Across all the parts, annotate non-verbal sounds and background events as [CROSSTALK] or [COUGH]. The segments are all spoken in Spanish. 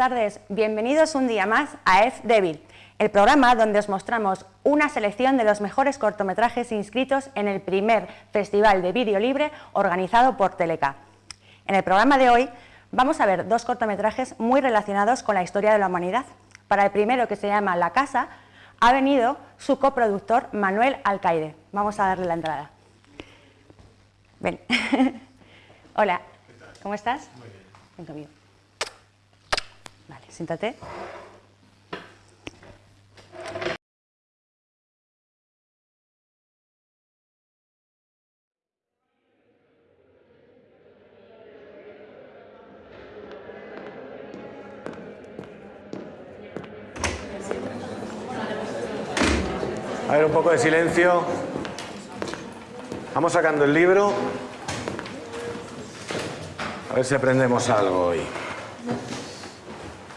tardes. Bienvenidos un día más a F Devil, el programa donde os mostramos una selección de los mejores cortometrajes inscritos en el primer Festival de Vídeo Libre organizado por Teleca. En el programa de hoy vamos a ver dos cortometrajes muy relacionados con la historia de la humanidad. Para el primero, que se llama La Casa, ha venido su coproductor Manuel Alcaide. Vamos a darle la entrada. Ven. [LAUGHS] Hola, ¿cómo estás? Muy bien. Ven conmigo. Siéntate. A ver, un poco de silencio. Vamos sacando el libro. A ver si aprendemos algo hoy.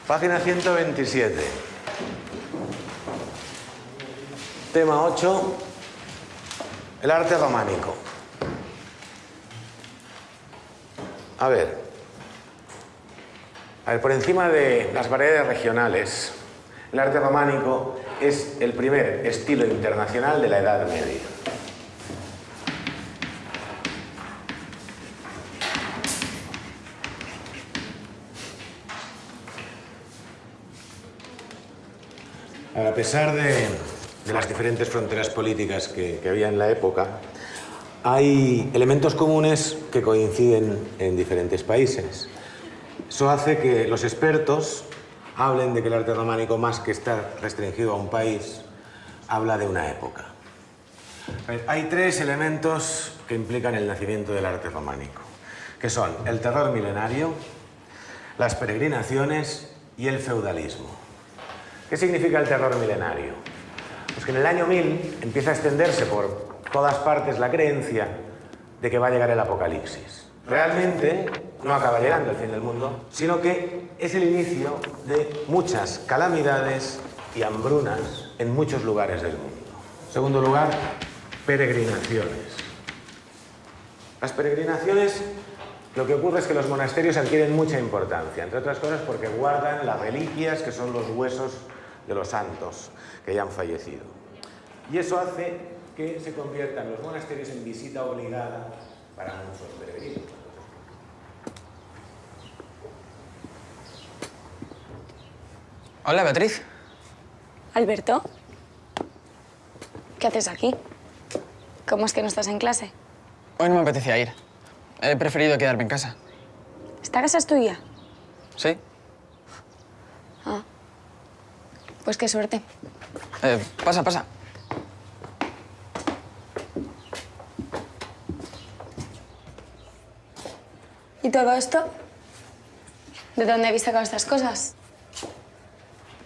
Página 127. Tema 8. El arte románico. A ver. A ver, por encima de las variedades regionales, el arte románico es el primer estilo internacional de la Edad Media. A pesar de, las diferentes fronteras políticas que, que había en la época, hay elementos comunes que coinciden en diferentes países. Eso hace que los expertos hablen de que el arte románico, más que estar restringido a un país, habla de una época. Hay tres elementos que implican el nacimiento del arte románico, que son el terror milenario, las peregrinaciones y el feudalismo. ¿Qué significa el terror milenario? Pues que en el año 1000 empieza a extenderse por todas partes la creencia de que va a llegar el apocalipsis. Realmente no acaba llegando el fin del mundo, sino que es el inicio de muchas calamidades y hambrunas en muchos lugares del mundo. Segundo lugar, peregrinaciones. Las peregrinaciones, lo que ocurre es que los monasterios adquieren mucha importancia, entre otras cosas porque guardan las reliquias que son los huesos de los santos que ya han fallecido. Y eso hace que se conviertan los monasterios en visita obligada para muchos peregrinos. Hola, Beatriz. Alberto, ¿qué haces aquí? ¿Cómo es que no estás en clase? Hoy no me apetecía ir. He preferido quedarme en casa. ¿Esta casa es tuya? ¿Sí? Ah. Pues qué suerte. Eh, pasa, pasa. ¿Y todo esto? ¿De dónde habéis sacado estas cosas?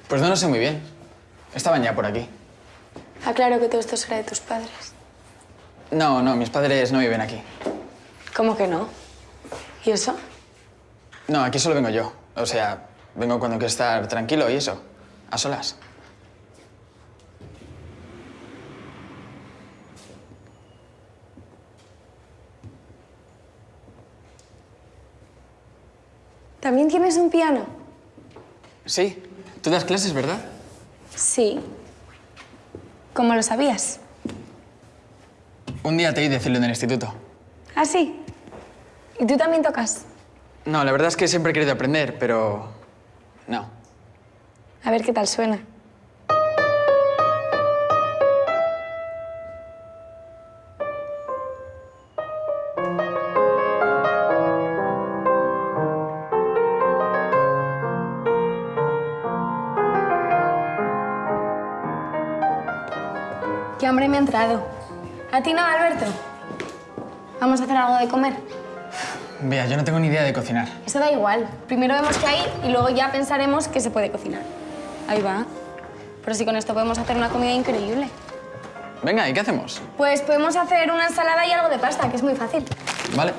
Pues no lo sé muy bien. Estaban ya por aquí. Aclaro que todo esto será de tus padres. No, no, mis padres no viven aquí. ¿Cómo que no? ¿Y eso? No, aquí solo vengo yo. O sea, vengo cuando quiero estar tranquilo y eso. A solas. ¿También tienes un piano? Sí. Tú das clases, ¿verdad? Sí. ¿Cómo lo sabías? Un día te oí decirlo en el instituto. ¿Ah, sí? ¿Y tú también tocas? No, la verdad es que siempre he querido aprender, pero... No. A ver qué tal suena. Qué hambre me ha entrado. ¿A ti no, Alberto? ¿Vamos a hacer algo de comer? Vea, yo no tengo ni idea de cocinar. Eso da igual. Primero vemos qué hay y luego ya pensaremos qué se puede cocinar. Ahí va. Pero si con esto podemos hacer una comida increíble. Venga, ¿y qué hacemos? Pues podemos hacer una ensalada y algo de pasta, que es muy fácil. Vale.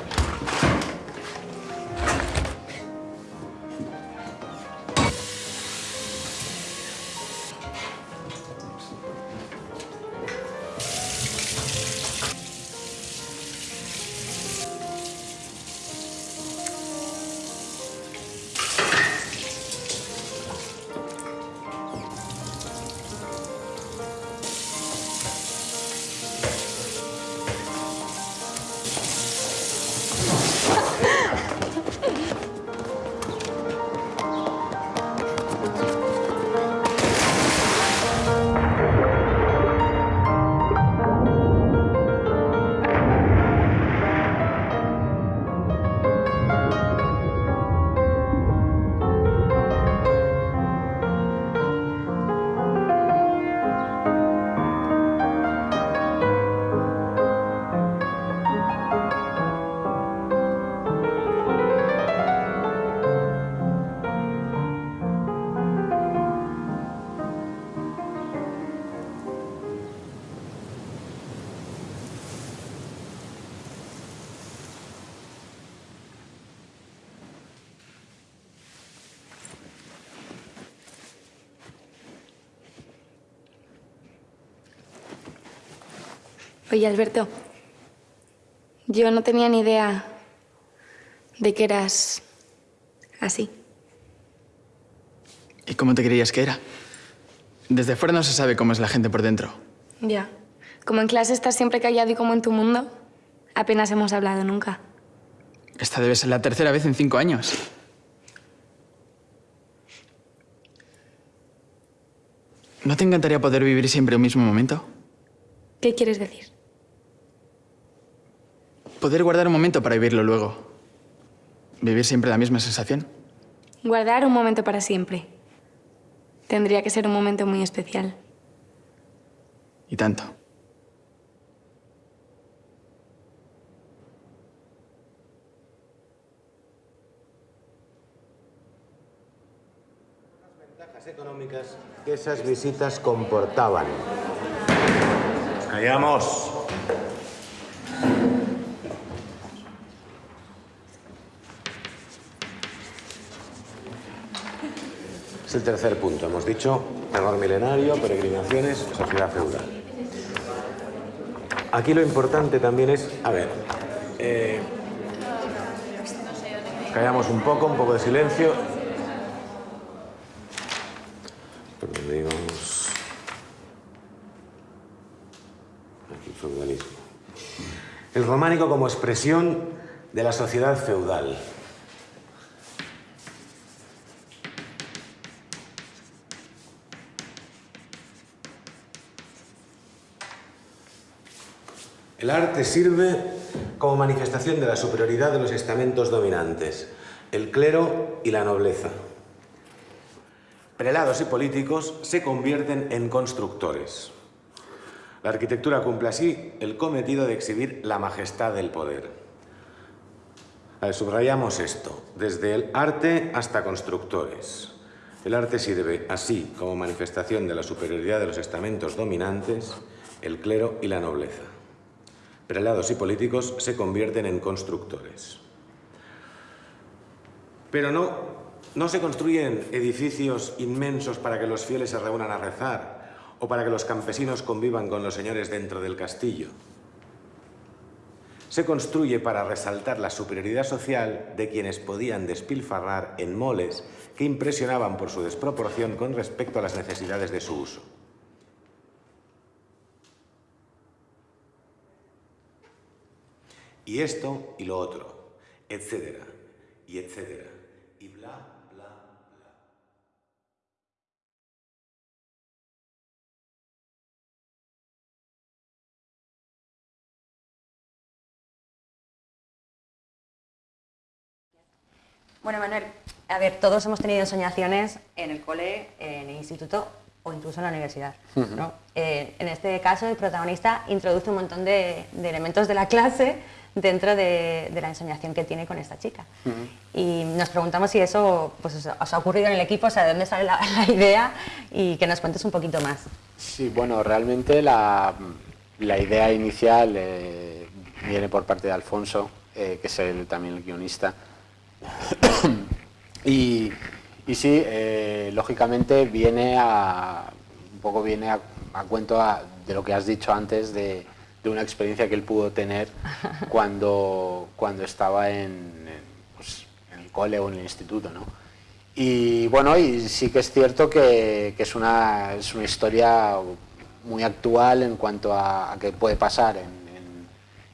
Oye, Alberto, yo no tenía ni idea de que eras así. ¿Y cómo te creías que era? Desde fuera no se sabe cómo es la gente por dentro. Ya. Como en clase estás siempre callado y como en tu mundo, apenas hemos hablado nunca. Esta debe ser la tercera vez en cinco años. ¿No te encantaría poder vivir siempre un mismo momento? ¿Qué quieres decir? Poder guardar un momento para vivirlo luego. Vivir siempre la misma sensación. Guardar un momento para siempre. Tendría que ser un momento muy especial. Y tanto. Ventajas económicas que esas visitas comportaban. Callamos. El tercer punto. Hemos dicho error milenario, peregrinaciones, sociedad feudal. Aquí lo importante también es, a ver, eh, callamos un poco, un poco de silencio. El románico como expresión de la sociedad feudal. El arte sirve como manifestación de la superioridad de los estamentos dominantes, el clero y la nobleza. Prelados y políticos se convierten en constructores. La arquitectura cumple así el cometido de exhibir la majestad del poder. Subrayamos esto, desde el arte hasta constructores. El arte sirve así como manifestación de la superioridad de los estamentos dominantes, el clero y la nobleza. Prelados y políticos se convierten en constructores. Pero no, no se construyen edificios inmensos para que los fieles se reúnan a rezar o para que los campesinos convivan con los señores dentro del castillo. Se construye para resaltar la superioridad social de quienes podían despilfarrar en moles que impresionaban por su desproporción con respecto a las necesidades de su uso. Y esto y lo otro, etcétera, y etcétera, y bla, bla, bla. Bueno, Manuel, a ver, todos hemos tenido ensoñaciones en el cole, en el instituto o incluso en la universidad. ¿no? Eh, en este caso, el protagonista introduce un montón de, de elementos de la clase dentro de, de, la ensoñación que tiene con esta chica. Uh -huh. Y nos preguntamos si eso pues, os ha ocurrido en el equipo, o sea, de dónde sale la, [LAUGHS] la idea y que nos cuentes un poquito más. Sí, bueno, realmente la, la idea inicial eh, viene por parte de Alfonso, eh, que es el, también el guionista. [COUGHS] y, y, sí, eh, lógicamente viene a, un poco viene a, a cuento a, de lo que has dicho antes de de una experiencia que él pudo tener [LAUGHS] cuando, cuando estaba en, en, pues, en, el cole o en el instituto. ¿no? Y bueno, y sí que es cierto que, que es, una, es una historia muy actual en cuanto a, a qué puede pasar en,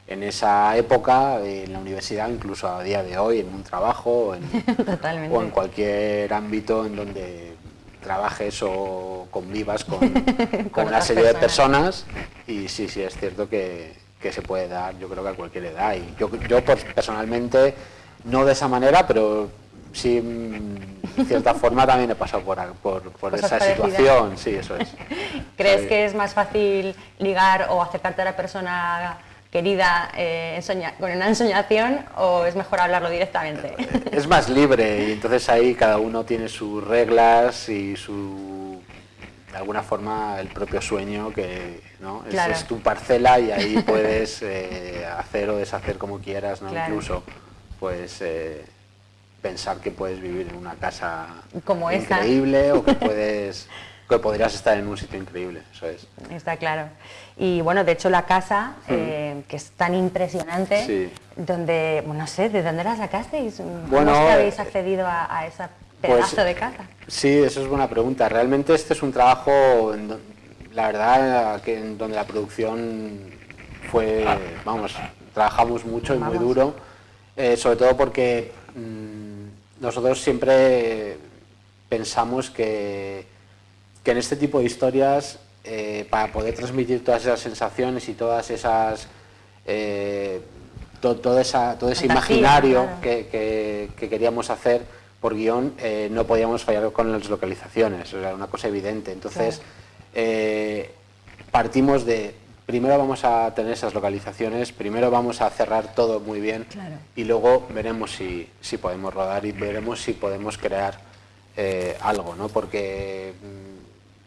en, esa época, en la universidad, incluso a día de hoy, en un trabajo o en, [LAUGHS] o en cualquier ámbito en donde trabajes o convivas con, [LAUGHS] con, con una serie de personas. y sí, sí, es cierto que, que, se puede dar, yo creo que a cualquier edad. Y yo, yo personalmente, no de esa manera, pero sí, de cierta [LAUGHS] forma también he pasado por, por, por esa situación, sí, eso es. ¿Crees que es más fácil ligar o acercarte a la persona querida eh, con una ensoñación o es mejor hablarlo directamente? Es más libre y entonces ahí cada uno tiene sus reglas y su, de alguna forma, el propio sueño que ¿no? claro. es, es, tu parcela y ahí puedes [LAUGHS] eh, hacer o deshacer como quieras, ¿no? Claro. incluso pues eh, pensar que puedes vivir en una casa como increíble esa. o que puedes que podrías estar en un sitio increíble, eso es. Está claro. Y bueno, de hecho la casa, eh, que es tan impresionante, Sí. donde, bueno, no sé, ¿de dónde la sacasteis? ¿Cómo Bueno, es que habéis eh, accedido a, a ese pues, pedazo de casa? Sí, eso es buena pregunta. Realmente este es un trabajo, en la verdad, que en donde la producción fue, vamos, trabajamos mucho y muy duro, eh, sobre todo porque mm, nosotros siempre pensamos que, que en este tipo de historias, eh, para poder transmitir todas esas sensaciones y todas esas... eh, to- toda esa- todo ese Fantasía, imaginario claro. que, que- que queríamos hacer por guion, eh, no podíamos fallar con las localizaciones, era una cosa evidente. Entonces, partimos de, primero vamos a tener esas localizaciones, primero vamos a cerrar todo muy bien Claro. y luego veremos si, si podemos rodar y veremos si podemos crear eh, algo, ¿no? Porque mm,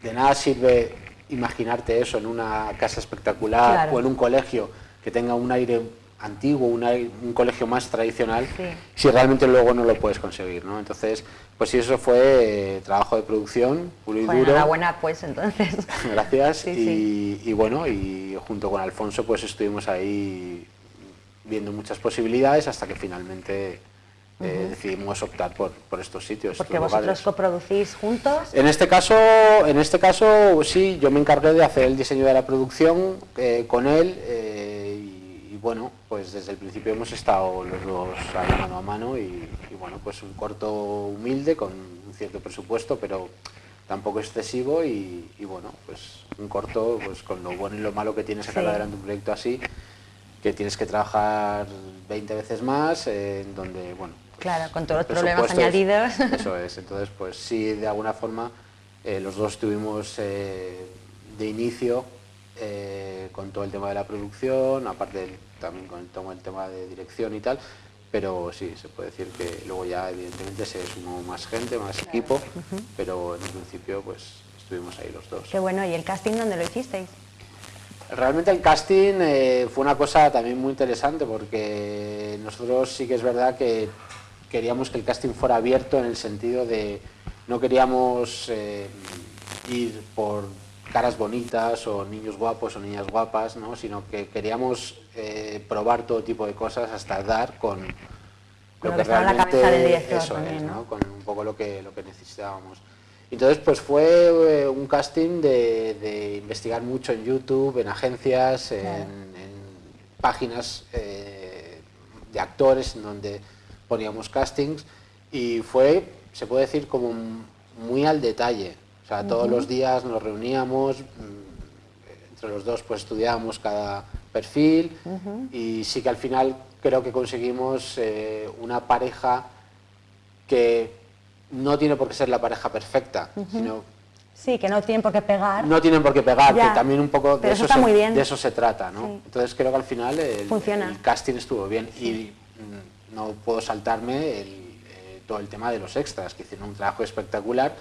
de nada sirve imaginarte eso en una casa espectacular Claro. o en un colegio que tenga un aire antiguo, un, aire- un colegio más tradicional, Sí. si realmente luego no lo puedes conseguir, ¿no? Entonces, pues sí, eso fue eh, trabajo de producción, puro y Bueno, duro. enhorabuena pues entonces. [LAUGHS] Gracias. Sí, y, y bueno, y junto con Alfonso pues estuvimos ahí viendo muchas posibilidades hasta que finalmente eh, decidimos optar por, por estos sitios. Porque estos vosotros lugares. coproducís juntos. En este caso, en este caso sí, yo me encargué de hacer el diseño de la producción eh, con él eh, y, y bueno, pues desde el principio hemos estado los dos ahí mano a mano y, y bueno, pues un corto humilde con un cierto presupuesto, pero tampoco excesivo y, y bueno, pues un corto pues con lo bueno y lo malo que tiene sacar Sí. adelante un proyecto así, que tienes que trabajar 20 veces más, en donde, bueno, Claro, con todos los problemas añadidos. Eso [LAUGHS] es, entonces pues sí, de alguna forma eh, los dos estuvimos eh, de inicio eh, con todo el tema de la producción, aparte del- también con todo el tema de dirección y tal, pero sí, se puede decir que luego ya evidentemente se sumó más gente, más equipo, pero en un principio pues estuvimos ahí los dos. Qué bueno, ¿y el casting dónde lo hicisteis? Realmente el casting eh, fue una cosa también muy interesante porque nosotros sí que es verdad que queríamos que el casting fuera abierto en el sentido de no queríamos eh, ir por caras bonitas o niños guapos o niñas guapas, ¿no? sino que queríamos eh, probar todo tipo de cosas hasta dar con, lo que la director eso también, es, ¿no? ¿no? con un poco lo que, lo que necesitábamos. Entonces, pues fue eh, un casting de, de investigar mucho en YouTube, en agencias, en, en páginas eh, de actores en donde poníamos castings y fue, se puede decir, como muy al detalle. O sea, todos los días nos reuníamos, mm, entre los dos pues estudiábamos cada perfil y sí que al final creo que conseguimos eh, una pareja que no tiene por qué ser la pareja perfecta, sino Sí, que no tienen por qué pegar. no tienen por qué pegar, Ya. que también un poco de eso, se, muy bien. de eso se trata, ¿no? Sí. Entonces creo que al final el, Funciona. el casting estuvo bien y mm, no puedo saltarme el, eh, todo el tema de los extras, que hicieron un trabajo espectacular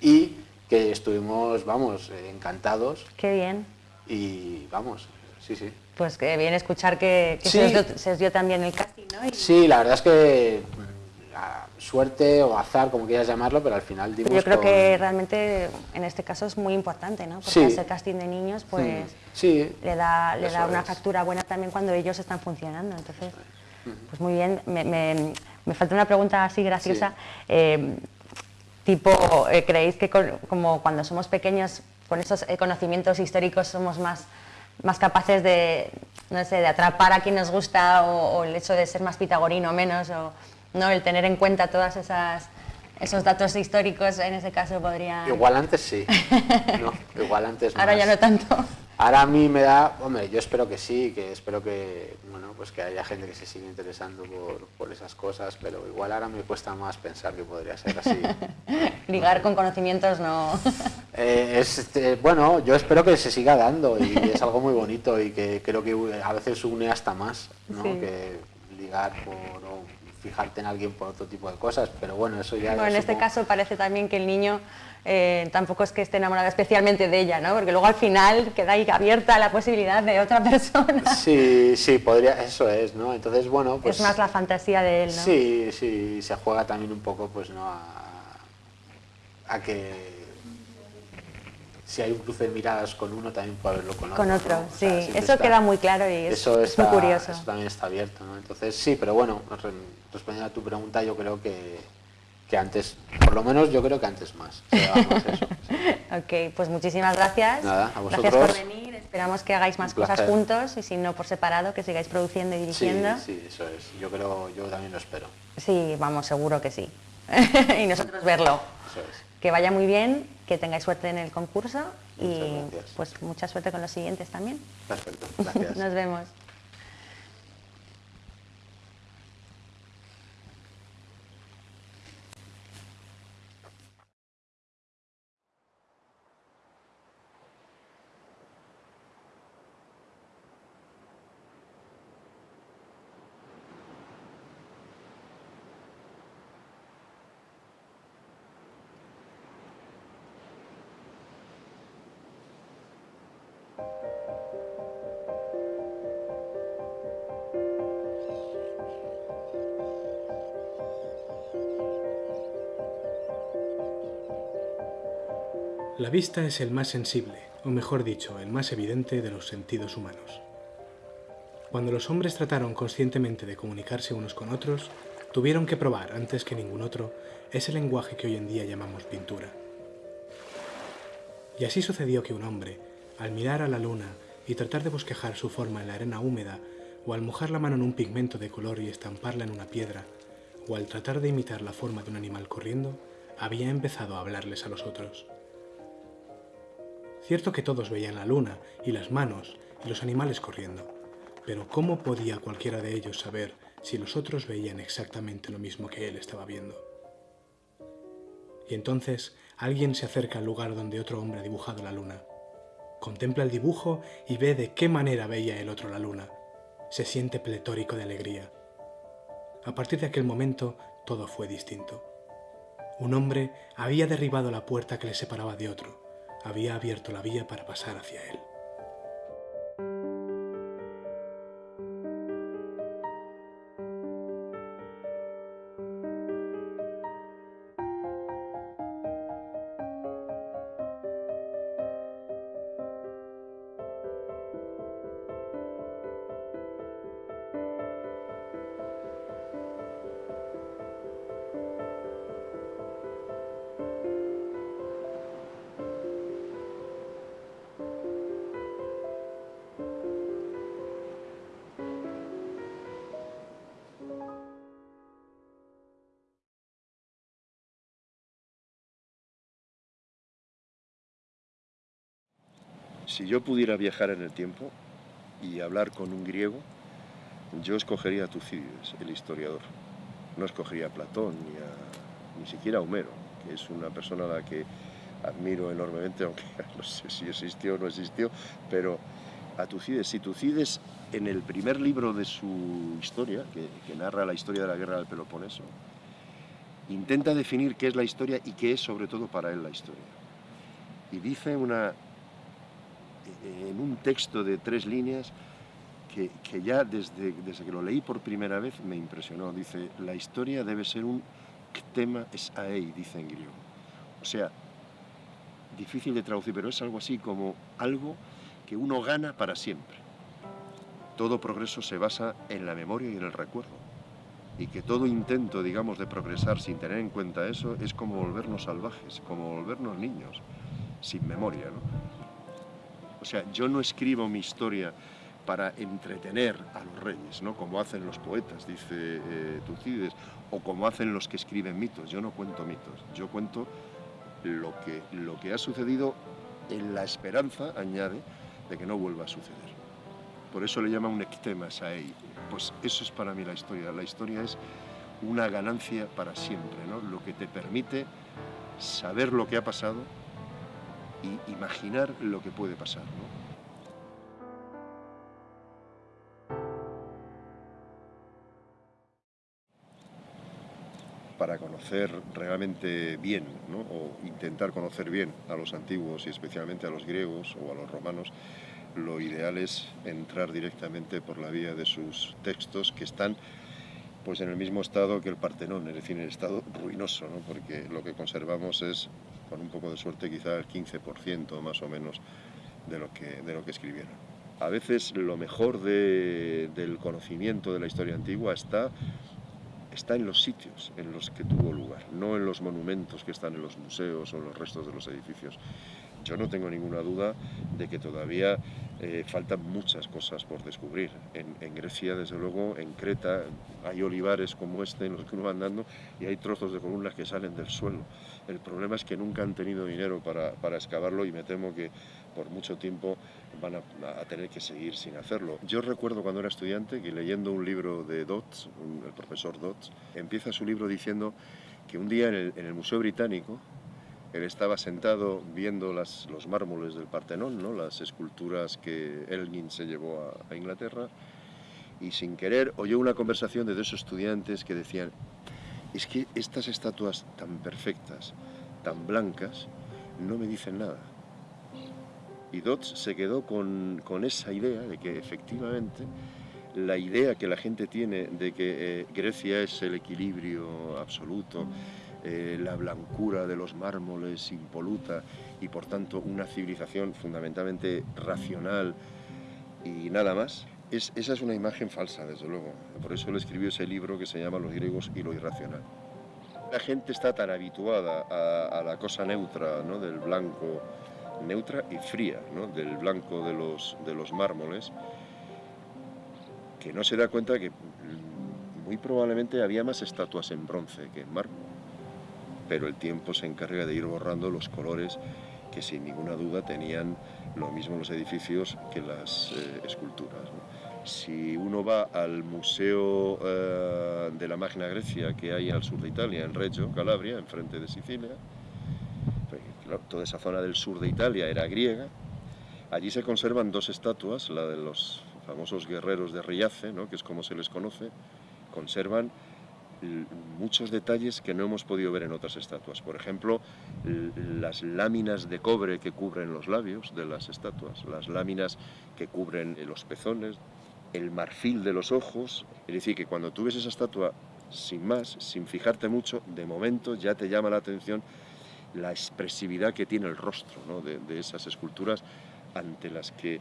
y que estuvimos, vamos, encantados Qué bien. y vamos, sí, sí. Pues que bien escuchar que, que Sí. se, os dio, se os dio también el casting, ¿no? Y Sí, la verdad es que mm, la suerte o azar, como quieras llamarlo, pero al final dimos yo creo con- que realmente en este caso es muy importante, ¿no? Porque Sí. ese casting de niños, pues Sí, le da, le da una factura buena también cuando ellos están funcionando. Entonces, pues muy bien. Me, me- me falta una pregunta así graciosa. Eh, tipo, eh, ¿creéis que con- como cuando somos pequeños, con esos eh, conocimientos históricos somos más, más capaces de, no sé, de atrapar a quien nos gusta o, o el hecho de ser más pitagorino o menos, o no, el tener en cuenta todas esas esos datos históricos en ese caso podría... igual antes sí, [LAUGHS] no, igual antes Ahora ya no tanto. Ahora a mí me da, hombre, yo espero que sí, que espero que, bueno, pues que haya gente que se siga interesando por, por esas cosas, pero igual ahora me cuesta más pensar que podría ser así. [LAUGHS] Ligar con conocimientos no... [LAUGHS] Eh, es, este, bueno, yo espero que se siga dando y es algo muy bonito y que creo que a veces une hasta más, ¿no? Sí. Que ligar por, o fijarte en alguien por otro tipo de cosas, pero bueno, eso ya... Bueno, en este caso parece también que el niño eh, tampoco es que esté enamorado especialmente de ella, ¿no? Porque luego al final queda ahí abierta la posibilidad de otra [LAUGHS] persona. Sí, sí, podría, eso es, ¿no? Entonces, bueno, pues... es más la fantasía de él, ¿no? Sí, sí, se juega también un poco, pues, ¿no? A, a que si hay un cruce de miradas con uno, también puede haberlo con otro. Con otro, ¿no? O sí. sea, eso está- queda muy claro y es, eso es muy curioso. Eso también está abierto, ¿no? Entonces, sí, pero bueno, re- respondiendo a tu pregunta, yo creo que, que antes, por lo menos yo creo que antes más. eso, sí. [LAUGHS] Ok, pues muchísimas gracias. Nada, a Gracias vosotros. por venir. Esperamos que hagáis más cosas juntos y si no por separado, que sigáis produciendo y Sí, dirigiendo. sí, eso es. Yo creo, yo también lo espero. Sí, vamos, seguro que sí. [LAUGHS] y nosotros verlo. Eso es. Que vaya muy bien, que tengáis suerte en el concurso y gracias. pues mucha suerte con los siguientes también. Perfecto, gracias. [LAUGHS] Nos vemos. Vista es el más sensible, o mejor dicho, el más evidente de los sentidos humanos. Cuando los hombres trataron conscientemente de comunicarse unos con otros, tuvieron que probar, antes que ningún otro, ese lenguaje que hoy en día llamamos pintura. Y así sucedió que un hombre, al mirar a la luna y tratar de bosquejar su forma en la arena húmeda, o al mojar la mano en un pigmento de color y estamparla en una piedra, o al tratar de imitar la forma de un animal corriendo, había empezado a hablarles a los otros. Cierto que todos veían la luna y las manos y los animales corriendo, pero ¿cómo podía cualquiera de ellos saber si los otros veían exactamente lo mismo que él estaba viendo? Y entonces alguien se acerca al lugar donde otro hombre ha dibujado la luna. Contempla el dibujo y ve de qué manera veía el otro la luna. Se siente pletórico de alegría. A partir de aquel momento todo fue distinto. Un hombre había derribado la puerta que le separaba de otro, había abierto la vía para pasar hacia él. Si yo pudiera viajar en el tiempo y hablar con un griego, yo escogería a Tucídides, el historiador. No escogería a Platón ni, ni siquiera a Homero, que es una persona a la que admiro enormemente, [LAUGHS] aunque no sé si existió o no existió, pero a Tucídides. Si Tucídides, en el primer libro de su historia, que, que narra la historia de la guerra del Peloponeso, intenta definir qué es la historia y qué es sobre todo para él la historia. Y dice una, en un texto de tres líneas que, que ya desde, desde que lo leí por primera vez me impresionó. Dice, la historia debe ser un tema es aei, dice en griego. O sea, difícil de traducir, pero es algo así como algo que uno gana para siempre. Todo progreso se basa en la memoria y en el recuerdo. Y que todo intento, digamos, de progresar sin tener en cuenta eso es como volvernos salvajes, como volvernos niños, sin memoria, ¿no? O sea, yo no escribo mi historia para entretener a los reyes, ¿no? Como hacen los poetas, dice eh, Tucídides, o como hacen los que escriben mitos. Yo no cuento mitos, yo cuento lo que, lo que ha sucedido en la esperanza, añade, de que no vuelva a suceder. Por eso le llama un ectema saei. Pues eso es para mí la historia. La historia es una ganancia para siempre, ¿no? Lo que te permite saber lo que ha pasado y imaginar lo que puede pasar, para conocer realmente bien, o intentar conocer bien a los antiguos y especialmente a los griegos o a los romanos, lo ideal es entrar directamente por la vía de sus textos que están pues en el mismo estado que el Partenón, es decir, en el estado ruinoso, ¿no? porque lo que conservamos es con un poco de suerte quizá el 15% más o menos de lo que, de lo que escribieron. A veces lo mejor del conocimiento de la historia antigua está, está en los sitios en los que tuvo lugar, no en los monumentos que están en los museos o en los restos de los edificios. Yo no tengo ninguna duda de que todavía eh, faltan muchas cosas por descubrir. En, Grecia, desde luego, en Creta, hay olivares como este en los que uno va andando y hay trozos de columnas que salen del suelo. El problema es que nunca han tenido dinero para, para excavarlo y me temo que por mucho tiempo van a, tener que seguir sin hacerlo. Yo recuerdo cuando era estudiante que leyendo un libro de Dodds, el profesor Dodds, empieza su libro diciendo que un día en el, en el Museo Británico él estaba sentado viendo los mármoles del Partenón, ¿no? las esculturas que Elgin se llevó a, Inglaterra, y sin querer oyó una conversación de dos estudiantes que decían, es que estas estatuas tan perfectas, tan blancas, no me dicen nada. Y Dodds se quedó con, con esa idea de que efectivamente la idea que la gente tiene de que eh, Grecia es el equilibrio absoluto, eh, la blancura de los mármoles impoluta y por tanto una civilización fundamentalmente racional y nada más, es, esa es una imagen falsa, desde luego. Por eso él escribió ese libro que se llama Los griegos y lo irracional. La gente está tan habituada a, la cosa neutra, ¿no? del blanco, neutra y fría, ¿no? del blanco de los, de los mármoles, que no se da cuenta que muy probablemente había más estatuas en bronce que en mármol pero el tiempo se encarga de ir borrando los colores que sin ninguna duda tenían lo mismo los edificios que las eh, esculturas. Si uno va al Museo eh, de la Magna Grecia que hay al sur de Italia, en Reggio, Calabria, enfrente de Sicilia, pues, toda esa zona del sur de Italia era griega, allí se conservan dos estatuas, la de los famosos guerreros de Riace, ¿no? que es como se les conoce, conservan muchos detalles que no hemos podido ver en otras estatuas. Por ejemplo, las láminas de cobre que cubren los labios de las estatuas, las láminas que cubren los pezones, el marfil de los ojos. Es decir, que cuando tú ves esa estatua sin más, sin fijarte mucho, de momento ya te llama la atención la expresividad que tiene el rostro de, de esas esculturas ante las que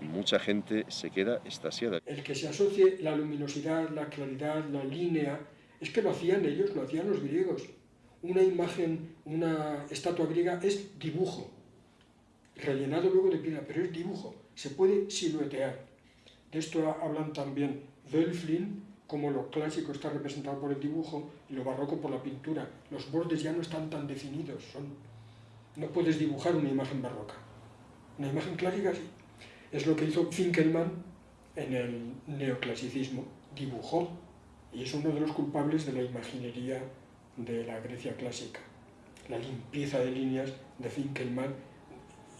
mucha gente se queda estasiada. El que se asocie la luminosidad, la claridad, la línea es que lo hacían ellos, lo hacían los griegos. Una imagen, una estatua griega es dibujo, rellenado luego de piedra, pero es dibujo, se puede siluetear. De esto hablan también Wölflin, como lo clásico está representado por el dibujo y lo barroco por la pintura. Los bordes ya no están tan definidos, no puedes dibujar una imagen barroca. Una imagen clásica sí. Es lo que hizo Finkelmann en el neoclasicismo, dibujó y es uno de los culpables de la imaginería de la Grecia clásica, la limpieza de líneas de Finkelmann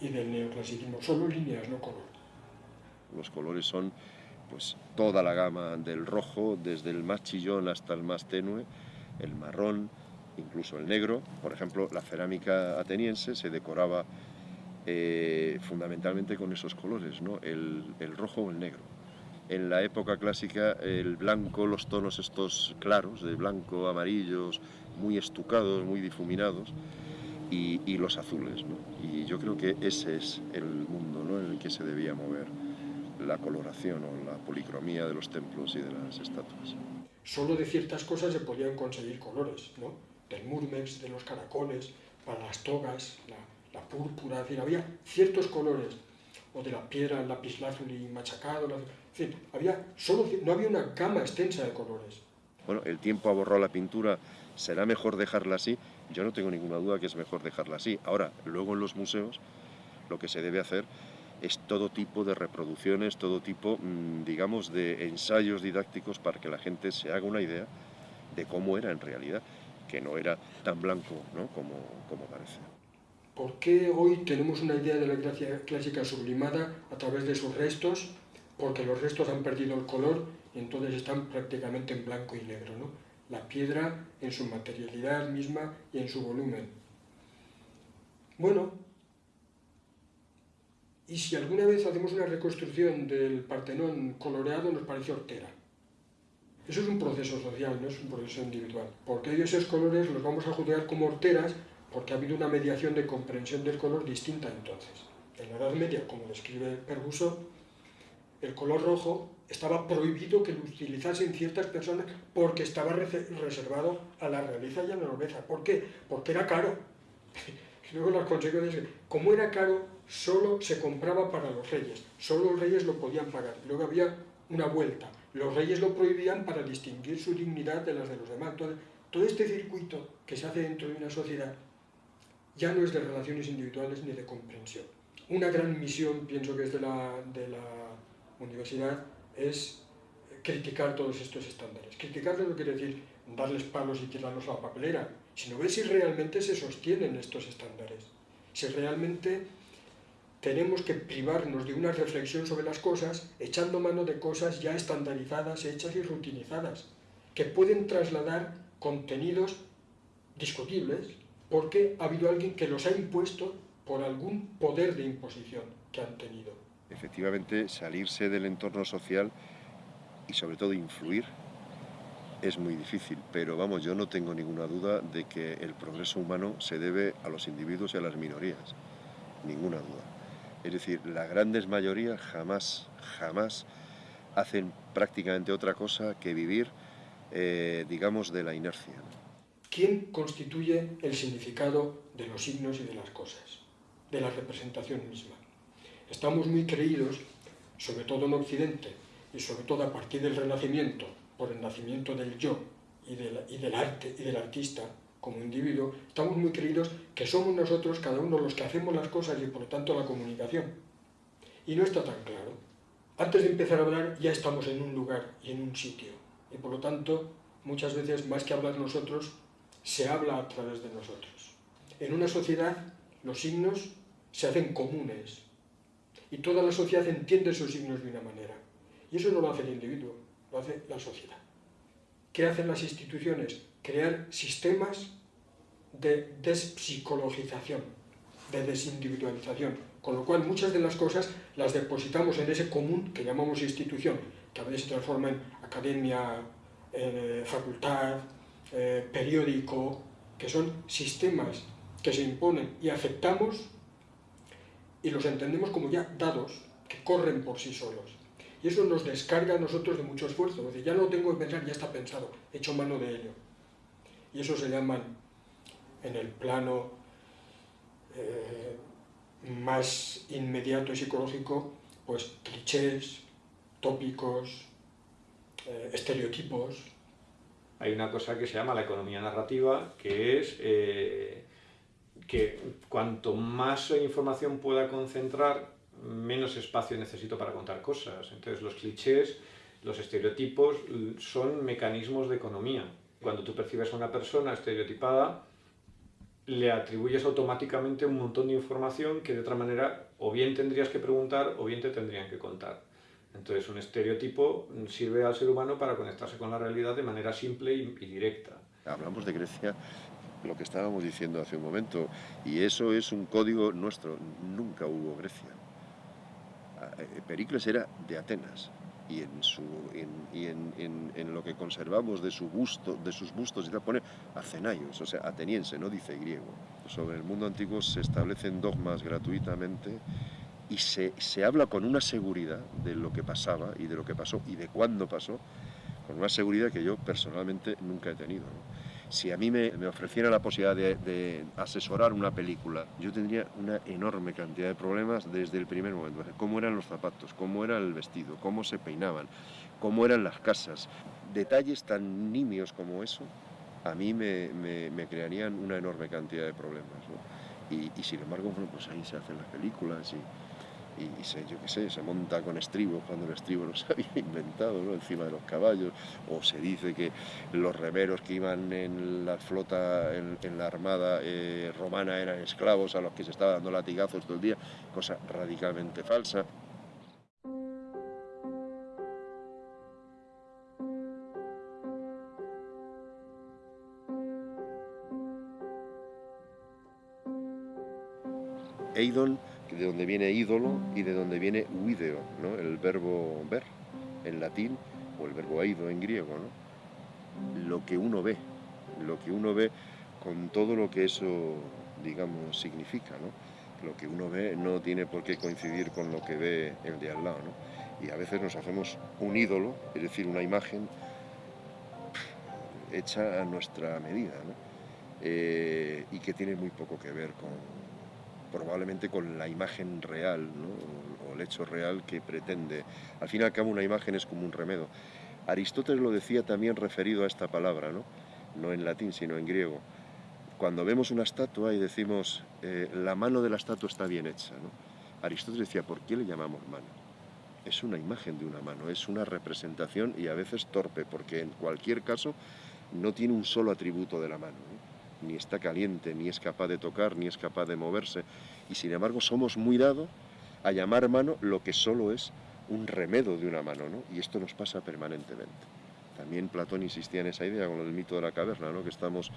y del neoclasicismo, solo líneas, no color. Los colores son pues toda la gama del rojo, desde el más chillón hasta el más tenue, el marrón, incluso el negro. Por ejemplo, la cerámica ateniense se decoraba eh, fundamentalmente con esos colores, ¿no? el, el rojo o el negro en la época clásica el blanco, los tonos estos claros, de blanco, amarillos, muy estucados, muy difuminados, y, los azules. Y yo creo que ese es el mundo en el que se debía mover la coloración o la policromía de los templos y de las estatuas. Solo de ciertas cosas se podían conseguir colores, ¿no? del murmex, de los caracoles, para las togas, la, la púrpura, es decir, había ciertos colores o de la piedra, el lapislázuli machacado, en fin, había solo, no había una gama extensa de colores. Bueno, el tiempo ha borrado la pintura, ¿será mejor dejarla así? Yo no tengo ninguna duda que es mejor dejarla así. Ahora, luego en los museos, lo que se debe hacer es todo tipo de reproducciones, todo tipo, mm, digamos, de ensayos didácticos para que la gente se haga una idea de cómo era en realidad, que no era tan blanco ¿no? como, como parece. ¿Por qué hoy tenemos una idea de la Grecia clásica sublimada a través de sus restos? Porque los restos han perdido el color y entonces están prácticamente en blanco y negro. ¿no? La piedra en su materialidad misma y en su volumen. Bueno, y si alguna vez hacemos una reconstrucción del Partenón coloreado, nos parece hortera. Eso es un proceso social, no es un proceso individual. Porque esos colores los vamos a juzgar como horteras porque ha habido una mediación de comprensión del color distinta entonces. En la Edad Media, como describe Perguso, el color rojo estaba prohibido que lo utilizasen ciertas personas porque estaba reservado a la realeza y a la nobleza. ¿Por qué? Porque era caro. [LAUGHS] Luego las consecuencias, como era caro, solo se compraba para los reyes, solo los reyes lo podían pagar. Luego había una vuelta, los reyes lo prohibían para distinguir su dignidad de las de los demás. Todo este circuito que se hace dentro de una sociedad ya no es de relaciones individuales ni de comprensión. Una gran misión, pienso que es de la universidad, es criticar todos estos estándares. Criticarlos no quiere decir darles palos y tirarlos a la papelera, sino ver si realmente se sostienen estos estándares, si realmente tenemos que privarnos de una reflexión sobre las cosas echando mano de cosas ya estandarizadas, hechas y rutinizadas, que pueden trasladar contenidos discutibles porque ha habido alguien que los ha impuesto por algún poder de imposición que han tenido. Efectivamente, salirse del entorno social y sobre todo influir es muy difícil, pero vamos, yo no tengo ninguna duda de que el progreso humano se debe a los individuos y a las minorías, ninguna duda. Es decir, las grandes mayorías jamás, jamás hacen prácticamente otra cosa que vivir, eh, digamos, de la inercia. ¿Quién constituye el significado de los signos y de las cosas, de la representación misma? Estamos muy creídos, sobre todo en Occidente, y sobre todo a partir del Renacimiento, por el nacimiento del yo y del, arte y del artista como individuo, estamos muy creídos que somos nosotros, cada uno, los que hacemos las cosas y por lo tanto la comunicación. Y no está tan claro. Antes de empezar a hablar ya estamos en un lugar y en un sitio. Y por lo tanto, muchas veces, más que hablar nosotros, se habla a través de nosotros. En una sociedad, los signos se hacen comunes. Y toda la sociedad entiende esos signos de una manera. Y eso no lo hace el individuo, lo hace la sociedad. ¿Qué hacen las instituciones? Crear sistemas de despsicologización, de desindividualización, con lo cual muchas de las cosas las depositamos en ese común que llamamos institución, que a veces se transforma en academia, eh, facultad, eh, periódico, que son sistemas que se imponen y aceptamos y los entendemos como ya dados, que corren por sí solos. Y eso nos descarga a nosotros de mucho esfuerzo. Es decir, ya no tengo que pensar, ya está pensado, he hecho mano de ello. Y eso se llaman, en el plano eh, más inmediato y psicológico, pues clichés, tópicos, eh, estereotipos. Hay una cosa que se llama la economía narrativa, que es eh, que cuanto más información pueda concentrar, menos espacio necesito para contar cosas. Entonces los clichés, los estereotipos son mecanismos de economía. Cuando tú percibes a una persona estereotipada, le atribuyes automáticamente un montón de información que de otra manera o bien tendrías que preguntar o bien te tendrían que contar. Entonces un estereotipo sirve al ser humano para conectarse con la realidad de manera simple y, directa. Hablamos de Grecia, lo que estábamos diciendo hace un momento, y eso es un código nuestro. Nunca hubo Grecia. Eh, Pericles era de Atenas y en, su, y en, lo que conservamos de, su busto, de sus bustos y pone Acenaios, o sea, ateniense, no dice griego. Sobre el mundo antiguo se establecen dogmas gratuitamente y se, se habla con una seguridad de lo que pasaba y de lo que pasó y de cuándo pasó, con una seguridad que yo personalmente nunca he tenido. Si a mí me, me ofreciera la posibilidad de, asesorar una película, yo tendría una enorme cantidad de problemas desde el primer momento. Cómo eran los zapatos, cómo era el vestido, cómo se peinaban, cómo eran las casas. Detalles tan nimios como eso, a mí me, me, crearían una enorme cantidad de problemas. Y, y, sin embargo, bueno, pues ahí se hacen las películas y, y, se, yo qué sé, se monta con estribos cuando el estribo no se [LAUGHS] había inventado, ¿no? encima de los caballos, o se dice que los remeros que iban en la flota, en, la armada eh, romana eran esclavos a los que se estaba dando latigazos todo el día, cosa radicalmente falsa. Eidon de donde viene ídolo y de donde viene video, ¿no? el verbo ver en latín o el verbo eido en griego. ¿no? Lo que uno ve, lo que uno ve con todo lo que eso digamos, significa, ¿no? Lo que uno ve no tiene por qué coincidir con lo que ve el de al lado, ¿no? Y a veces nos hacemos un ídolo, es decir, una imagen hecha a nuestra medida, ¿no? Eh, y que tiene muy poco que ver con, probablemente con la imagen real, o, el hecho real que pretende. Al fin y al cabo una imagen es como un remedio. Aristóteles lo decía también referido a esta palabra, ¿no? en latín, sino en griego. Cuando vemos una estatua y decimos, eh, la mano de la estatua está bien hecha. Aristóteles decía, ¿por qué le llamamos mano? Es una imagen de una mano, es una representación y a veces torpe, porque en cualquier caso no tiene un solo atributo de la mano. Ni está caliente, ni es capaz de tocar, ni es capaz de moverse. Y sin embargo somos muy dados a llamar mano lo que solo es un remedo de una mano, ¿no? Y esto nos pasa permanentemente. También Platón insistía en esa idea con el mito de la caverna, ¿no? que estamos,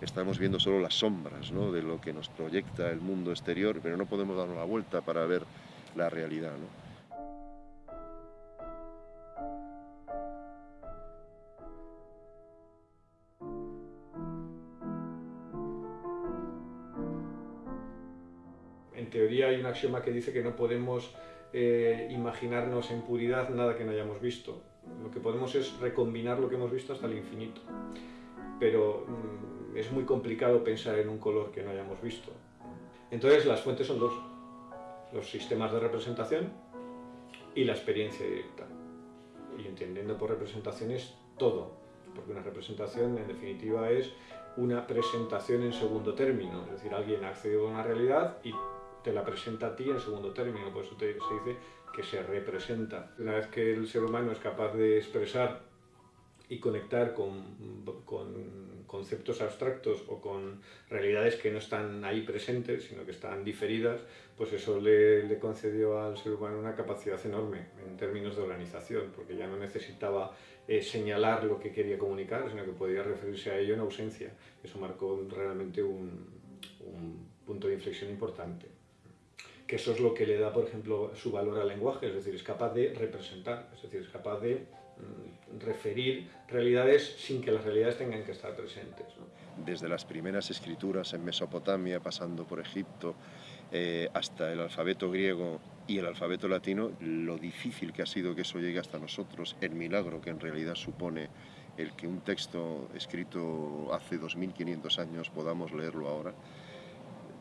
estamos viendo solo las sombras ¿no? de lo que nos proyecta el mundo exterior, pero no podemos darnos la vuelta para ver la realidad. ¿no? Axioma que dice que no podemos eh, imaginarnos en puridad nada que no hayamos visto. Lo que podemos es recombinar lo que hemos visto hasta el infinito. Pero mm, es muy complicado pensar en un color que no hayamos visto. Entonces las fuentes son dos. Los sistemas de representación y la experiencia directa. Y entendiendo por representación es todo. Porque una representación en definitiva es una presentación en segundo término. Es decir, alguien accede a una realidad y te la presenta a ti en segundo término, por eso se dice que se representa. Una vez que el ser humano es capaz de expresar y conectar con, con, conceptos abstractos o con realidades que no están ahí presentes, sino que están diferidas, pues eso le, le, concedió al ser humano una capacidad enorme en términos de organización, porque ya no necesitaba eh, señalar lo que quería comunicar, sino que podía referirse a ello en ausencia. Eso marcó realmente un, un punto de inflexión importante eso es lo que le da, por ejemplo, su valor al lenguaje, es decir, es capaz de representar, es decir, es capaz de mm, referir realidades sin que las realidades tengan que estar presentes. Desde las primeras escrituras en Mesopotamia, pasando por Egipto, eh, hasta el alfabeto griego y el alfabeto latino, lo difícil que ha sido que eso llegue hasta nosotros, el milagro que en realidad supone el que un texto escrito hace 2.500 años podamos leerlo ahora,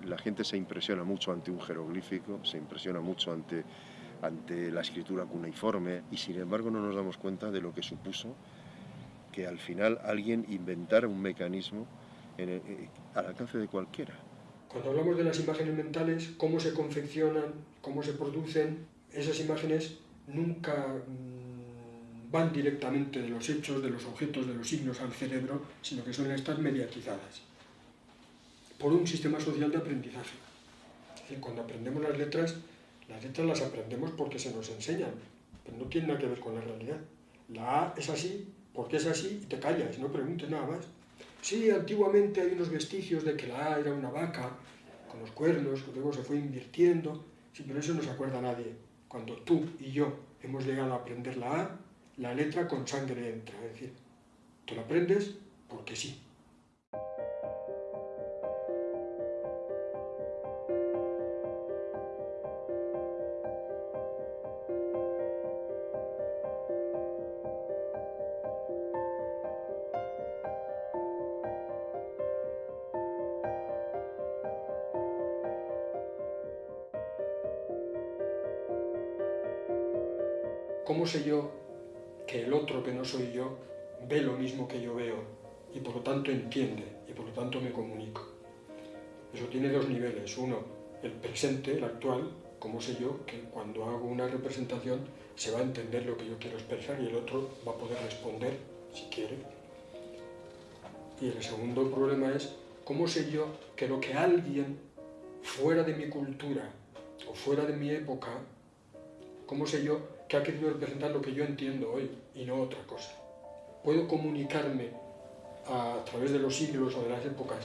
la gente se impresiona mucho ante un jeroglífico, se impresiona mucho ante, ante la escritura cuneiforme y sin embargo no nos damos cuenta de lo que supuso que al final alguien inventara un mecanismo eh, al alcance de cualquiera. Cuando hablamos de las imágenes mentales, cómo se confeccionan, cómo se producen, esas imágenes nunca mm, van directamente de los hechos, de los objetos, de los signos al cerebro, sino que suelen estar mediatizadas por un sistema social de aprendizaje. Es decir, cuando aprendemos las letras, las letras las aprendemos porque se nos enseñan, pero no tiene nada que ver con la realidad. La A es así, porque es así, y te callas, no preguntes nada más. Sí, antiguamente hay unos vestigios de que la A era una vaca, con los cuernos, que luego se fue invirtiendo, sí, pero eso no se acuerda nadie. Cuando tú y yo hemos llegado a aprender la A, la letra con sangre entra, es decir, tú la aprendes porque sí. ¿Cómo sé yo que el otro que no soy yo ve lo mismo que yo veo y por lo tanto entiende y por lo tanto me comunico? Eso tiene dos niveles. Uno, el presente, el actual, cómo sé yo que cuando hago una representación se va a entender lo que yo quiero expresar y el otro va a poder responder si quiere. Y el segundo problema es cómo sé yo que lo que alguien fuera de mi cultura o fuera de mi época, cómo sé yo que ha querido representar lo que yo entiendo hoy y no otra cosa. Puedo comunicarme a través de los siglos o de las épocas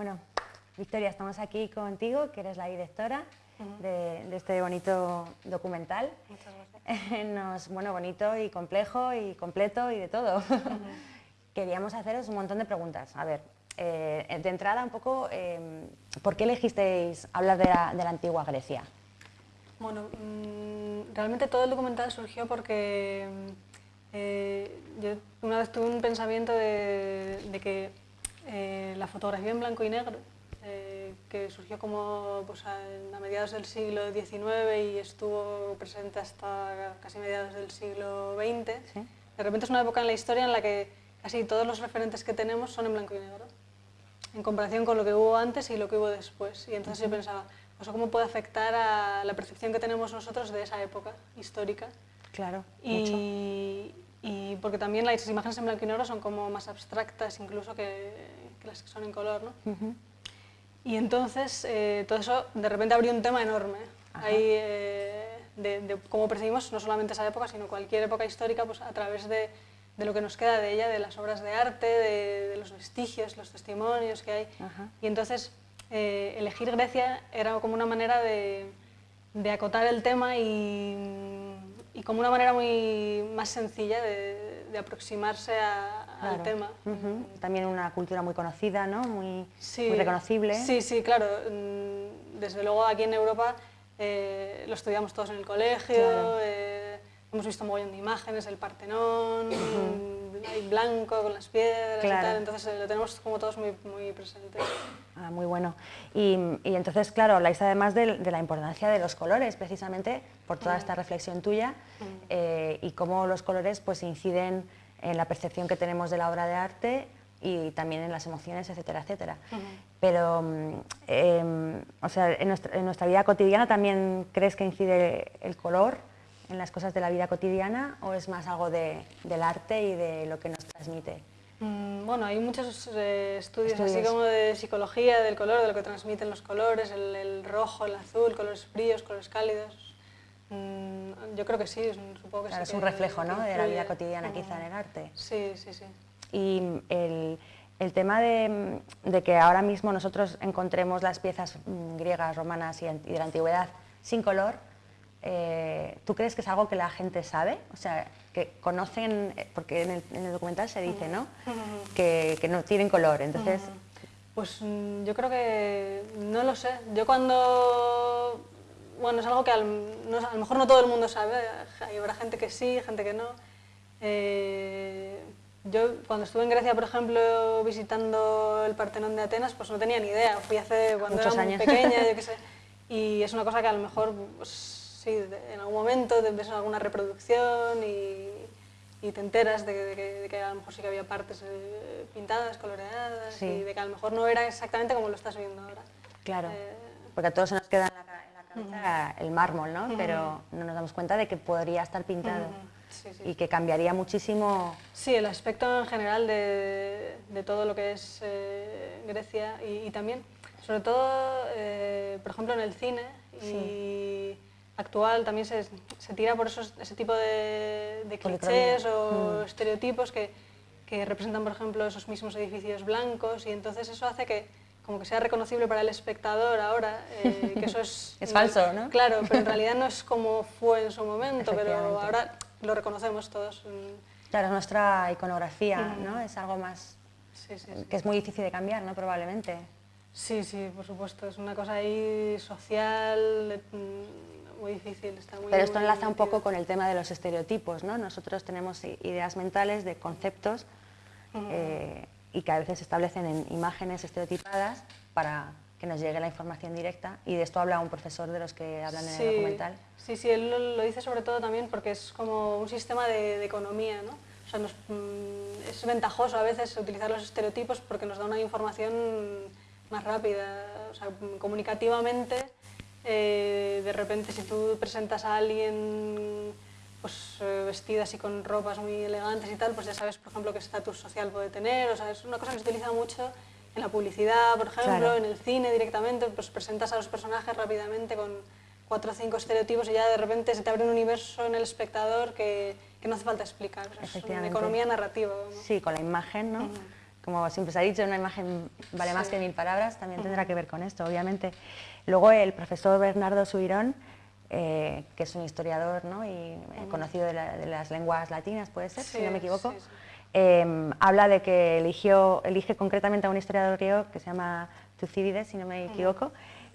Bueno, Victoria, estamos aquí contigo, que eres la directora de, de este bonito documental. Muchas gracias. [LAUGHS] Nos, bueno, bonito y complejo y completo y de todo. [LAUGHS] Queríamos haceros un montón de preguntas. A ver, eh, de entrada un poco, eh, ¿por qué elegisteis hablar de la, de la antigua Grecia? Bueno, mm, realmente todo el documental surgió porque mm, eh, yo una vez tuve un pensamiento de, de que eh, la fotografía en blanco y negro, eh, que surgió como pues, a, mediados del siglo XIX y estuvo presente hasta casi mediados del siglo XX, ¿Sí? de repente es una época en la historia en la que casi todos los referentes que tenemos son en blanco y negro, en comparación con lo que hubo antes y lo que hubo después. Y entonces yo pensaba, ¿eso cómo puede afectar a la percepción que tenemos nosotros de esa época histórica? Claro, mucho. Y, porque también las imágenes en blanco y negro son como más abstractas incluso que, que las que son en color, ¿no? Ujú. Y entonces eh, todo eso de repente abrió un tema enorme Ajá. ahí, eh, de, de cómo percibimos no solamente esa época, sino cualquier época histórica pues, a través de, de lo que nos queda de ella, de las obras de arte, de, de los vestigios, los testimonios que hay. Ajá. Y entonces eh, elegir Grecia era como una manera de, de acotar el tema y, y como una manera muy más sencilla de, de aproximarse a- al tema. También una cultura muy conocida, ¿no? Muy, Sí, muy reconocible. Sí, sí, claro. Mm, Desde luego aquí en Europa eh, lo estudiamos todos en el colegio, Claro. eh, hemos visto un mogollón de imágenes, el Partenón, ahí blanco con las piedras Claro. y tal, entonces eh, lo tenemos como todos muy, muy presente. Ah, muy bueno. Y, y entonces, claro, habláis además de, de la importancia de los colores, precisamente por toda esta reflexión tuya, eh, y cómo los colores pues, inciden en la percepción que tenemos de la obra de arte y también en las emociones, etcétera, etcétera. Pero, em, o sea, en nuestra, en nuestra vida cotidiana también crees que incide el color en las cosas de la vida cotidiana o es más algo de- del arte y de lo que nos transmite? Mm, Bueno, hay muchos eh, estudios, así como de psicología del color, de lo que transmiten los colores, el, el rojo, el azul, colores fríos, colores cálidos. Mm, yo creo que sí, es un- supongo que Claro, sí. es un reflejo ¿no? de la vida cotidiana quizá en el arte. Sí, sí, sí. Y el, el tema de, de que ahora mismo nosotros encontremos las piezas mm, griegas, romanas y, an- y de la antigüedad sin color, eh, ¿tú crees que es algo que la gente sabe? O sea, que conocen, eh, porque en el, en el documental se dice, ¿no? Que, que no tienen color, entonces... Pues mm, yo creo que no lo sé. Yo cuando bueno es algo que al, no- a lo mejor no todo el mundo sabe. Hay habrá gente que sí, gente que no. Eh, yo cuando estuve en Grecia, por ejemplo, visitando el Partenón de Atenas, pues no tenía ni idea. Fui hace cuando Muchos era muy años. pequeña, yo qué [LAUGHS] sé. Y es una cosa que a lo mejor, pues, sí, de- en algún momento te ves alguna reproducción y, y te enteras de que, de que- de que a lo mejor sí que había partes eh, pintadas, coloreadas, Sí. y de que a lo mejor no era exactamente como lo estás viendo ahora. Claro, Eh, porque a todos se nos queda en la, en la cabeza el mármol, ¿no? Pero no nos damos cuenta de que podría estar pintado sí, sí. y que cambiaría muchísimo... Sí, el aspecto en general de, de todo lo que es eh, Grecia y, y también, sobre todo, por ejemplo, en el cine y actual también se, se tira por esos, ese tipo de, clichés o estereotipos que, que representan, por ejemplo, esos mismos edificios blancos y entonces eso hace que como que sea reconocible para el espectador ahora, eh, que eso es... [LAUGHS] Es falso, ¿no? Claro, pero en realidad no es como fue en su momento, pero ahora lo reconocemos todos. mm, Claro, es nuestra iconografía, ¿no? Es algo más Sí, sí, sí. que es muy difícil de cambiar, ¿no? Probablemente. Sí, sí, por supuesto. Es una cosa ahí social mm, muy difícil. Está muy, Pero esto muy enlaza un poco con el tema de los estereotipos, ¿no? Nosotros tenemos ideas mentales de conceptos eh, y que a veces se establecen en imágenes estereotipadas para que nos llegue la información directa. Y de esto habla un profesor de los que hablan en el documental. Sí, sí, él lo, lo dice sobre todo también porque es como un sistema de, de economía, ¿no? O sea, nos, mm, es ventajoso a veces utilizar los estereotipos porque nos da una información más rápida, o sea, comunicativamente. Eh, de repente, si tú presentas a alguien pues, eh, vestida así con ropas muy elegantes y tal, pues ya sabes, por ejemplo, qué estatus social puede tener. O sea, es una cosa que se utiliza mucho en la publicidad, por ejemplo, Claro. en el cine directamente, pues presentas a los personajes rápidamente con cuatro o cinco estereotipos y ya de repente se te abre un universo en el espectador que, que no hace falta explicar. O sea, es una economía narrativa. Sí, con la imagen, ¿no? Como siempre se ha dicho, una imagen vale más que mil palabras, también tendrá que ver con esto, obviamente. Luego el profesor Bernardo Subirón, eh, que es un historiador ¿no? y eh, conocido de, las lenguas latinas, puede ser, si no me equivoco, em, habla de que eligió, elige concretamente a un historiador griego que se llama Tucídides, si no me equivoco,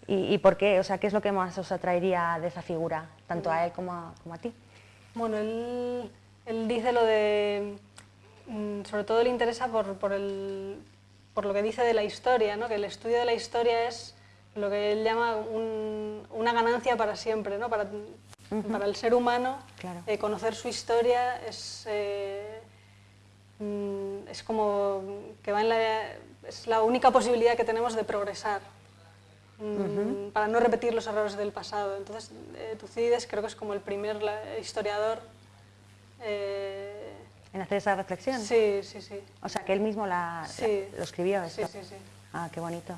y, por qué, o sea, qué es lo que más os atraería de esa figura, tanto a él como a, como a ti. Bueno, él, él dice lo de sobre todo le interesa por, por, el, por, lo que dice de la historia, ¿no? que el estudio de la historia es lo que él llama una ganancia para siempre, ¿no? para, para el ser humano eh, conocer su historia es, eh, mm, es como que va en la, es la única posibilidad que tenemos de progresar. Mm, para no repetir los errores del pasado. Entonces, eh, Tucídides creo que es como el primer historiador en hacer esa reflexión. Sí, sí, sí. O sea, que él mismo la, lo escribió. Esto. Sí, sí, sí. Ah, qué bonito.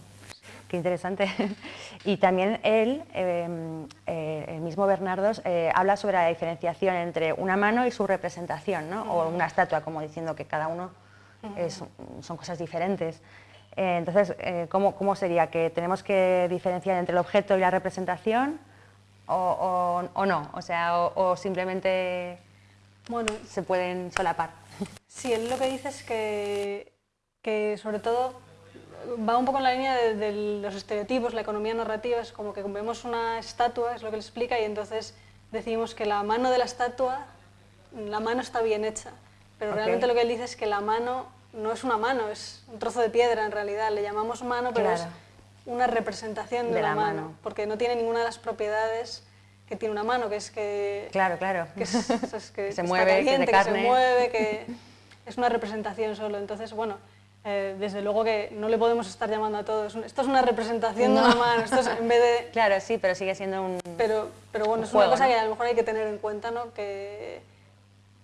Qué interesante. [LAUGHS] y también él, em, eh, el mismo Bernardo, eh, habla sobre la diferenciación entre una mano y su representación, ¿no? O una estatua, como diciendo que cada uno es, son cosas diferentes. Eh, entonces, ¿cómo, ¿cómo, sería? ¿Que tenemos que diferenciar entre el objeto y la representación? ¿O, o, no? O sea, o simplemente bueno, se pueden solapar. Sí, él lo que dice es que, que sobre todo va un poco en la línea de, los estereotipos, la economía narrativa, es como que vemos una estatua, es lo que él explica, y entonces decimos que la mano de la estatua, la mano está bien hecha, pero realmente lo que él dice es que la mano no es una mano, es un trozo de piedra en realidad, le llamamos mano, pero es una representación de, la, mano, porque no tiene ninguna de las propiedades que tiene una mano, que es que... Claro, claro. Que, [LAUGHS] se mueve, que, se mueve, que [LAUGHS] es una representación solo. Entonces, bueno, eh, desde luego que no le podemos estar llamando a todos. Esto es una representación de una mano, esto es en vez de... [LAUGHS] Claro, sí, pero sigue siendo un Pero, pero bueno, es una cosa que a lo mejor hay que tener en cuenta, ¿no? Que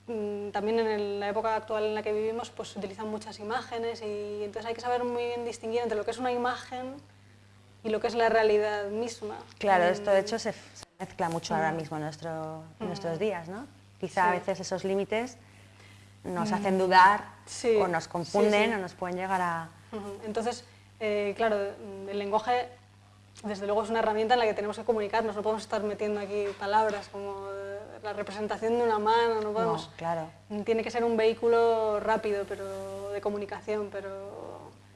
mm, también en la época actual en la que vivimos pues se utilizan muchas imágenes y entonces hay que saber muy bien distinguir entre lo que es una imagen y lo que es la realidad misma. Claro, esto de hecho se, mezcla mucho ahora mismo en, nuestro, nuestros días, ¿no? Quizá a veces esos límites nos hacen dudar o nos confunden o nos pueden llegar a... Entonces, eh, claro, el lenguaje desde luego es una herramienta en la que tenemos que comunicarnos, no podemos estar metiendo aquí palabras como la representación de una mano, no podemos... claro. Tiene que ser un vehículo rápido pero de comunicación, pero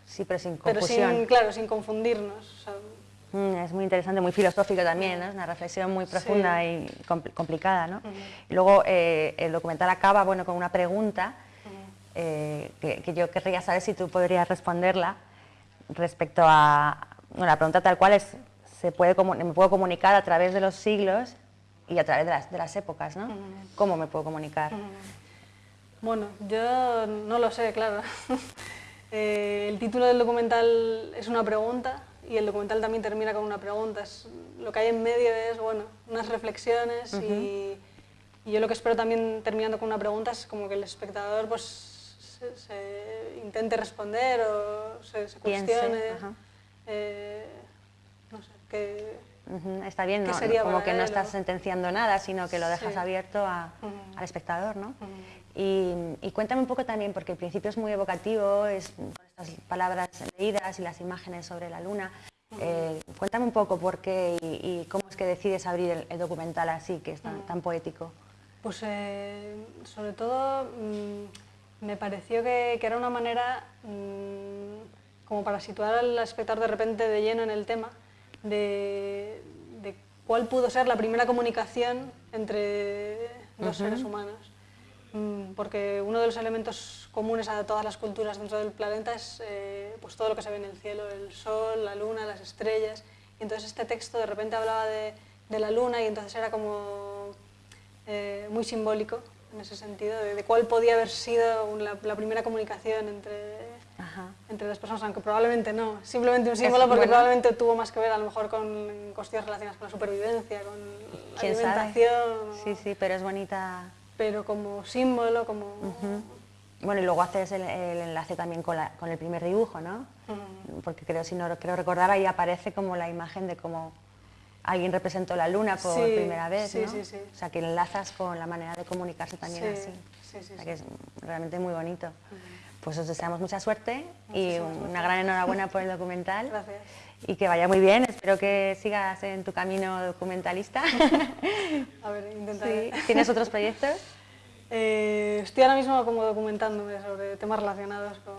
Sí, pero sin confusión. Pero sin, claro, sin confundirnos. Mm, es muy interesante, muy filosófico también, es una reflexión muy profunda y complicada. ¿no? y luego eh, el documental acaba bueno, con una pregunta eh, que, yo querría saber si tú podrías responderla respecto a... Bueno, la pregunta tal cual es, se puede, ¿me puedo comunicar a través de los siglos y a través de las, de las épocas? ¿no? ¿Cómo me puedo comunicar? Bueno, yo no lo sé, claro. [LAUGHS] Eh, el título del documental es una pregunta y el documental también termina con una pregunta. lo que hay en medio es bueno, unas reflexiones y, yo lo que espero también terminando con una pregunta es como que el espectador pues, se, intente responder o se, cuestione. Eh, no sé, que, Está bien, ¿no? como que no estás sentenciando nada, sino que lo dejas abierto al espectador, ¿no? Y, cuéntame un poco también, porque el principio es muy evocativo, es con estas palabras leídas y las imágenes sobre la luna. Eh, cuéntame un poco por qué y, cómo es que decides abrir el, documental así, que es tan, poético. Pues eh, sobre todo mm, me pareció que, era una manera mm, como para situar al espectador de repente de lleno en el tema de, cuál pudo ser la primera comunicación entre dos seres humanos. Mm, porque uno de los elementos comunes a todas las culturas dentro del planeta es eh, pues todo lo que se ve en el cielo, el sol, la luna, las estrellas. Y entonces este texto de repente hablaba de, la luna y entonces era como eh, muy simbólico en ese sentido, de, cuál podía haber sido la, primera comunicación entre, entre las personas, aunque probablemente no, simplemente un símbolo porque probablemente tuvo más que ver a lo mejor con cuestiones relacionadas con la supervivencia, con la alimentación. Sí, sí, pero es bonita pero como símbolo, como... Bueno, y luego haces el, enlace también con, el primer dibujo, ¿no? Porque creo, si no creo recordar, ahí aparece como la imagen de cómo alguien representó la luna por primera vez, sí, Sí, o sea, que enlazas con la manera de comunicarse también así. Sí, sí, o sea, que es realmente muy bonito. pues os deseamos mucha suerte y una gran [LAUGHS] enhorabuena por el documental. Gracias. Y que vaya muy bien, espero que sigas en tu camino documentalista. [LAUGHS] A ver, intentaré. Sí. ¿Tienes otros proyectos? Eh, estoy ahora mismo como documentándome sobre temas relacionados con,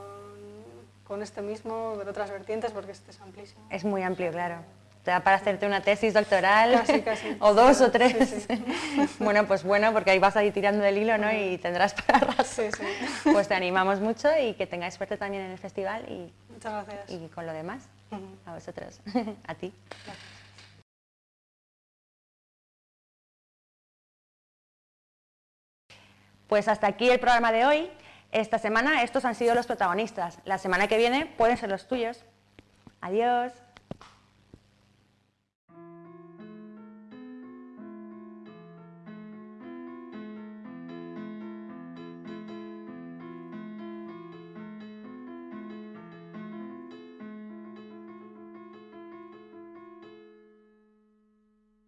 con este mismo, con otras vertientes, porque este es amplísimo. Es muy amplio, claro. Te da para hacerte una tesis doctoral Casi, casi. [LAUGHS] o dos Sí, o tres. sí, sí. [LAUGHS] Bueno, pues bueno, porque ahí vas a ir tirando del hilo, ¿no? Y tendrás para rato. Pues te animamos mucho y que tengáis suerte también en el festival y, Muchas gracias. y con lo demás. A vosotros, [LAUGHS] a ti. Pues hasta aquí el programa de hoy. Esta semana estos han sido los protagonistas. La semana que viene pueden ser los tuyos. Adiós.